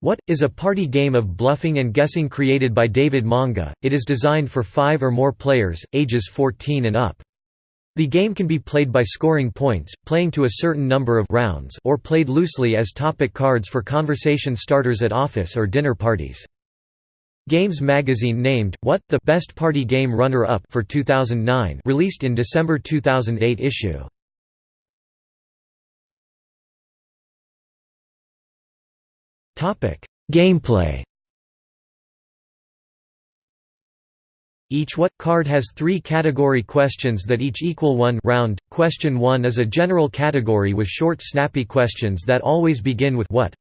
What? is a party game of bluffing and guessing created by David Manga. It is designed for five or more players, ages 14 and up. The game can be played by scoring points, playing to a certain number of rounds or played loosely as topic cards for conversation starters at office or dinner parties. Games magazine named What the Best Party Game Runner-Up for 2009, released in December 2008 issue. Gameplay. Each what card has three category questions that each equal one round. Question 1 is a general category with short snappy questions that always begin with what.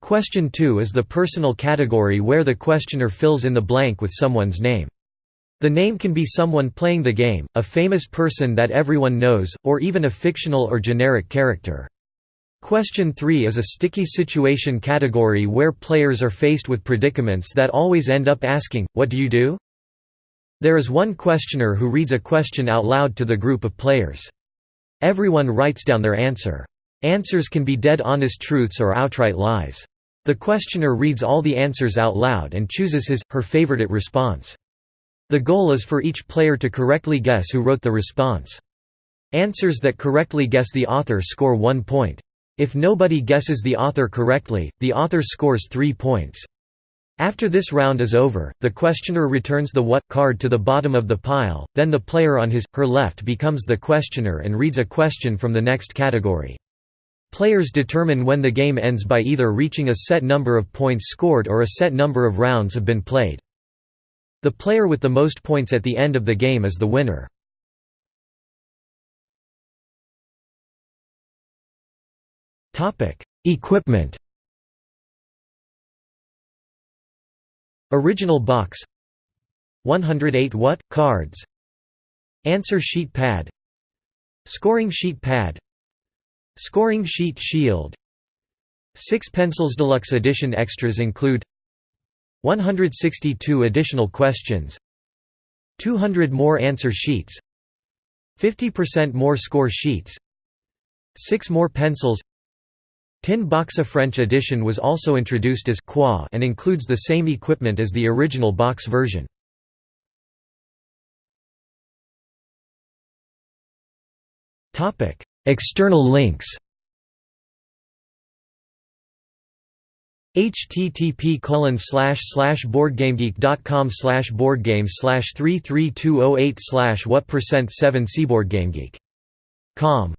Question 2 is the personal category where the questioner fills in the blank with someone's name. The name can be someone playing the game, a famous person that everyone knows, or even a fictional or generic character. Question 3 is a sticky situation category where players are faced with predicaments that always end up asking, what do you do? There is one questioner who reads a question out loud to the group of players. Everyone writes down their answer. Answers can be dead honest truths or outright lies. The questioner reads all the answers out loud and chooses his, her favorite response. The goal is for each player to correctly guess who wrote the response. Answers that correctly guess the author score one point. If nobody guesses the author correctly, the author scores three points. After this round is over, the questioner returns the what card to the bottom of the pile, then the player on his, her left becomes the questioner and reads a question from the next category. Players determine when the game ends by either reaching a set number of points scored or a set number of rounds have been played. The player with the most points at the end of the game is the winner. Equipment. Original box. 108 what cards. Answer sheet pad. Scoring sheet pad. Scoring sheet shield. 6 pencils deluxe edition extras include 162 additional questions. 200 more answer sheets. 50% more score sheets. 6 more pencils Tin Boxa French edition was also introduced as Quoi and includes the same equipment as the original box version. External links http colon slash slash boardgamegeek.com slash boardgames slash 33208 slash what percent 7 cboardgamegeek.com